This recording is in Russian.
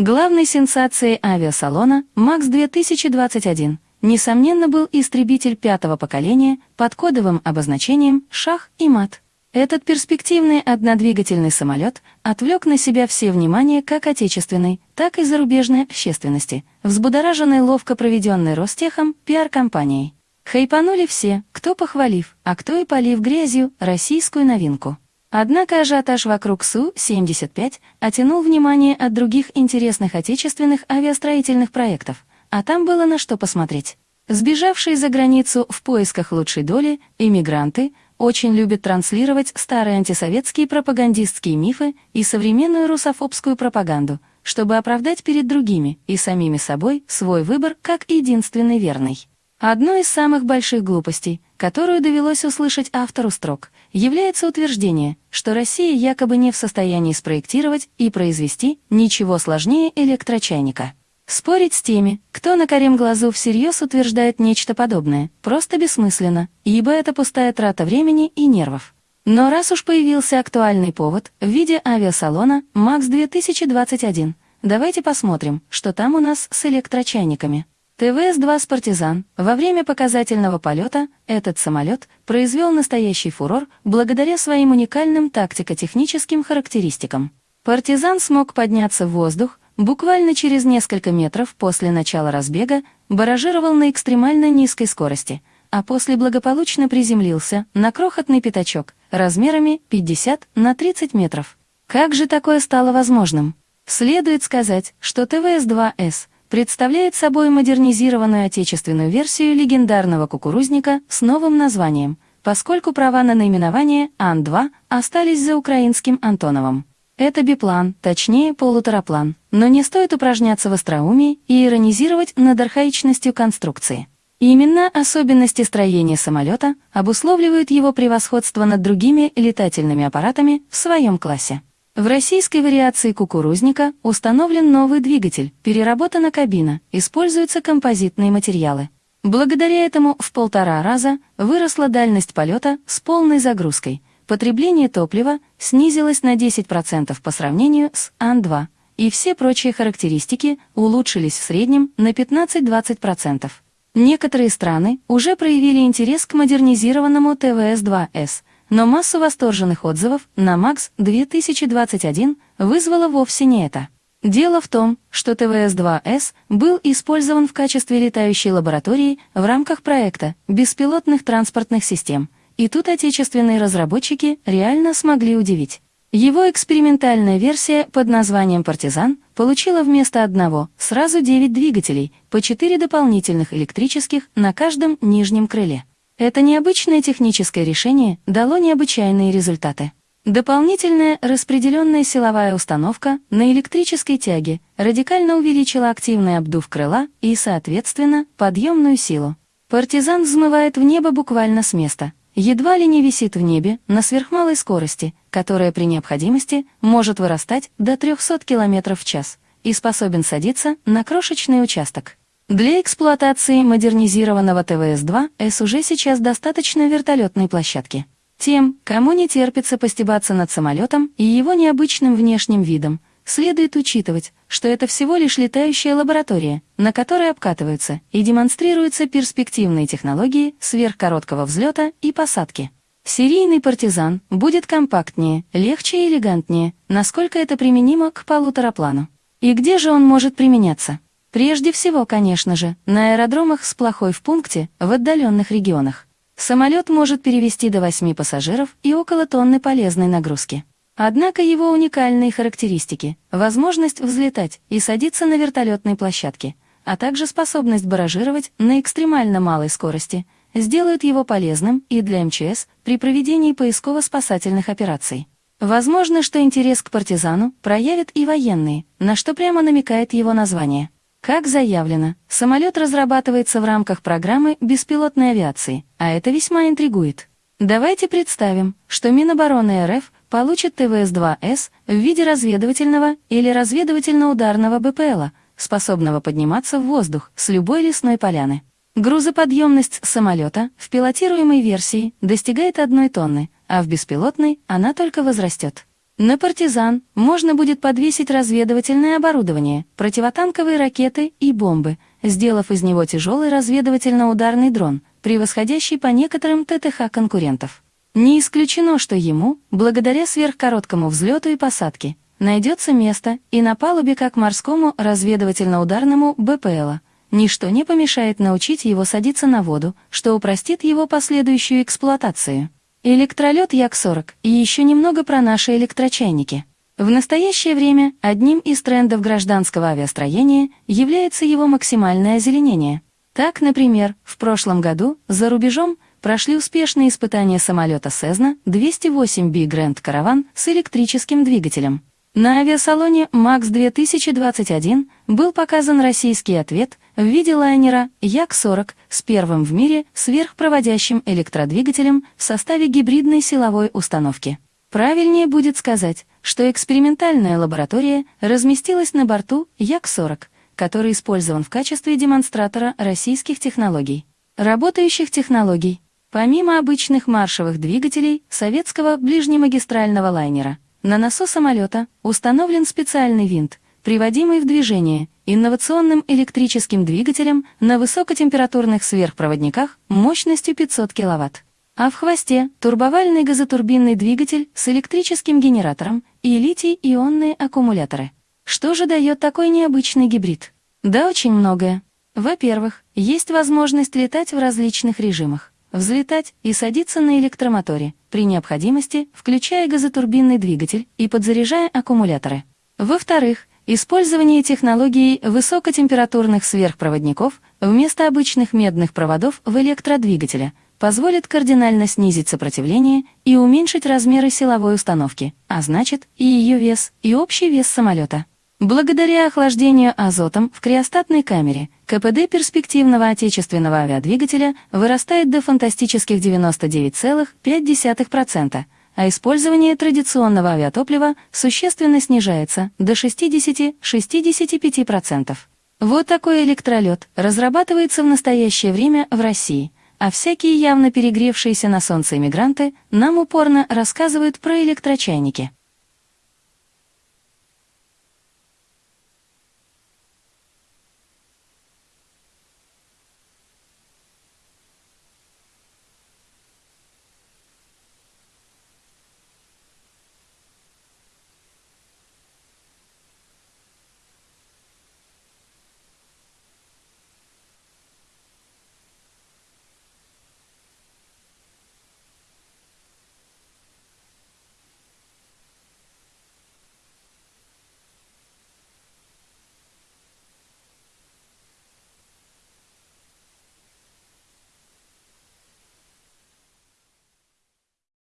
Главной сенсацией авиасалона МАКС-2021 несомненно был истребитель пятого поколения под кодовым обозначением «Шах» и «Мат». Этот перспективный однодвигательный самолет отвлек на себя все внимание как отечественной, так и зарубежной общественности, взбудораженной ловко проведенной Ростехом пиар-компанией. Хайпанули все, кто похвалив, а кто и полив грязью российскую новинку. Однако ажиотаж вокруг Су-75 оттянул внимание от других интересных отечественных авиастроительных проектов, а там было на что посмотреть. Сбежавшие за границу в поисках лучшей доли, иммигранты очень любят транслировать старые антисоветские пропагандистские мифы и современную русофобскую пропаганду, чтобы оправдать перед другими и самими собой свой выбор как единственный верный. Одной из самых больших глупостей, которую довелось услышать автору строк, является утверждение, что Россия якобы не в состоянии спроектировать и произвести ничего сложнее электрочайника. Спорить с теми, кто на корем глазу всерьез утверждает нечто подобное, просто бессмысленно, ибо это пустая трата времени и нервов. Но раз уж появился актуальный повод в виде авиасалона МАКС-2021, давайте посмотрим, что там у нас с электрочайниками. ТВС-2 «Спартизан» во время показательного полета этот самолет произвел настоящий фурор благодаря своим уникальным тактико-техническим характеристикам. «Партизан» смог подняться в воздух буквально через несколько метров после начала разбега, баражировал на экстремально низкой скорости, а после благополучно приземлился на крохотный пятачок размерами 50 на 30 метров. Как же такое стало возможным? Следует сказать, что ТВС-2С представляет собой модернизированную отечественную версию легендарного кукурузника с новым названием, поскольку права на наименование Ан-2 остались за украинским Антоновым. Это биплан, точнее полутораплан, но не стоит упражняться в остроумии и иронизировать над архаичностью конструкции. Именно особенности строения самолета обусловливают его превосходство над другими летательными аппаратами в своем классе. В российской вариации кукурузника установлен новый двигатель, переработана кабина, используются композитные материалы. Благодаря этому в полтора раза выросла дальность полета с полной загрузкой, потребление топлива снизилось на 10% по сравнению с Ан-2, и все прочие характеристики улучшились в среднем на 15-20%. Некоторые страны уже проявили интерес к модернизированному ТВС-2С – но массу восторженных отзывов на МАКС 2021 вызвало вовсе не это. Дело в том, что ТВС-2С был использован в качестве летающей лаборатории в рамках проекта беспилотных транспортных систем, и тут отечественные разработчики реально смогли удивить. Его экспериментальная версия под названием «Партизан» получила вместо одного сразу 9 двигателей, по 4 дополнительных электрических на каждом нижнем крыле. Это необычное техническое решение дало необычайные результаты. Дополнительная распределенная силовая установка на электрической тяге радикально увеличила активный обдув крыла и, соответственно, подъемную силу. Партизан взмывает в небо буквально с места, едва ли не висит в небе на сверхмалой скорости, которая при необходимости может вырастать до 300 км в час и способен садиться на крошечный участок. Для эксплуатации модернизированного ТВС-2С уже сейчас достаточно вертолетной площадки. Тем, кому не терпится постебаться над самолетом и его необычным внешним видом, следует учитывать, что это всего лишь летающая лаборатория, на которой обкатываются и демонстрируются перспективные технологии сверхкороткого взлета и посадки. Серийный партизан будет компактнее, легче и элегантнее, насколько это применимо к полутораплану. И где же он может применяться? Прежде всего, конечно же, на аэродромах с плохой в пункте, в отдаленных регионах. Самолет может перевести до 8 пассажиров и около тонны полезной нагрузки. Однако его уникальные характеристики, возможность взлетать и садиться на вертолетной площадке, а также способность баражировать на экстремально малой скорости, сделают его полезным и для МЧС при проведении поисково-спасательных операций. Возможно, что интерес к партизану проявят и военные, на что прямо намекает его название. Как заявлено, самолет разрабатывается в рамках программы беспилотной авиации, а это весьма интригует. Давайте представим, что Минобороны РФ получит ТВС-2С в виде разведывательного или разведывательно-ударного БПЛа, способного подниматься в воздух с любой лесной поляны. Грузоподъемность самолета в пилотируемой версии достигает одной тонны, а в беспилотной она только возрастет. На «Партизан» можно будет подвесить разведывательное оборудование, противотанковые ракеты и бомбы, сделав из него тяжелый разведывательно-ударный дрон, превосходящий по некоторым ТТХ конкурентов. Не исключено, что ему, благодаря сверхкороткому взлету и посадке, найдется место и на палубе как морскому разведывательно-ударному БПЛа. Ничто не помешает научить его садиться на воду, что упростит его последующую эксплуатацию. Электролет Як-40 и еще немного про наши электрочайники. В настоящее время одним из трендов гражданского авиастроения является его максимальное озеленение. Так, например, в прошлом году за рубежом прошли успешные испытания самолета Cessna 208B Grand Caravan с электрическим двигателем. На авиасалоне МАКС 2021 был показан российский ответ в виде лайнера Як-40 с первым в мире сверхпроводящим электродвигателем в составе гибридной силовой установки. Правильнее будет сказать, что экспериментальная лаборатория разместилась на борту Як-40, который использован в качестве демонстратора российских технологий. Работающих технологий. Помимо обычных маршевых двигателей советского ближнемагистрального лайнера – на носу самолета установлен специальный винт, приводимый в движение инновационным электрическим двигателем на высокотемпературных сверхпроводниках мощностью 500 кВт. А в хвосте турбовальный газотурбинный двигатель с электрическим генератором и литий-ионные аккумуляторы. Что же дает такой необычный гибрид? Да очень многое. Во-первых, есть возможность летать в различных режимах взлетать и садиться на электромоторе, при необходимости включая газотурбинный двигатель и подзаряжая аккумуляторы. Во-вторых, использование технологии высокотемпературных сверхпроводников вместо обычных медных проводов в электродвигателе позволит кардинально снизить сопротивление и уменьшить размеры силовой установки, а значит и ее вес, и общий вес самолета. Благодаря охлаждению азотом в криостатной камере КПД перспективного отечественного авиадвигателя вырастает до фантастических 99,5%, а использование традиционного авиатоплива существенно снижается до 60-65%. Вот такой электролет разрабатывается в настоящее время в России, а всякие явно перегревшиеся на солнце иммигранты нам упорно рассказывают про электрочайники.